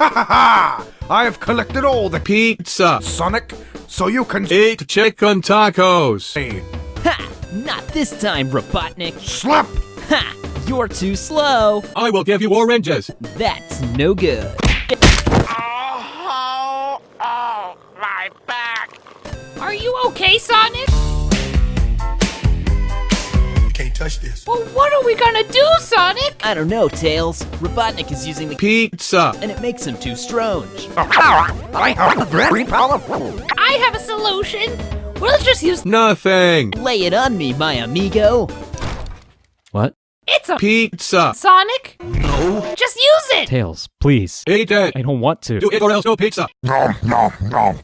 ha! Ha! ha! I have collected all the Pizza. Sonic, so you can Eat chicken tacos. say, Ha! Not this time, Robotnik. slap. Ha! You're too slow. I will give you oranges. That's no good. Oh, oh, my back. Are you okay, Sonic? Touch this. Well, what are we gonna do, Sonic? I don't know, Tails. Robotnik is using the Pizza. and it makes him too strange. I have very powerful. I have a solution. We'll just use. Nothing. Lay it on me, my amigo. What? It's a Pizza. Sonic. No. Just use it. Tails, please. Eat it. I don't want to. Do it or else no pizza. No, no, no.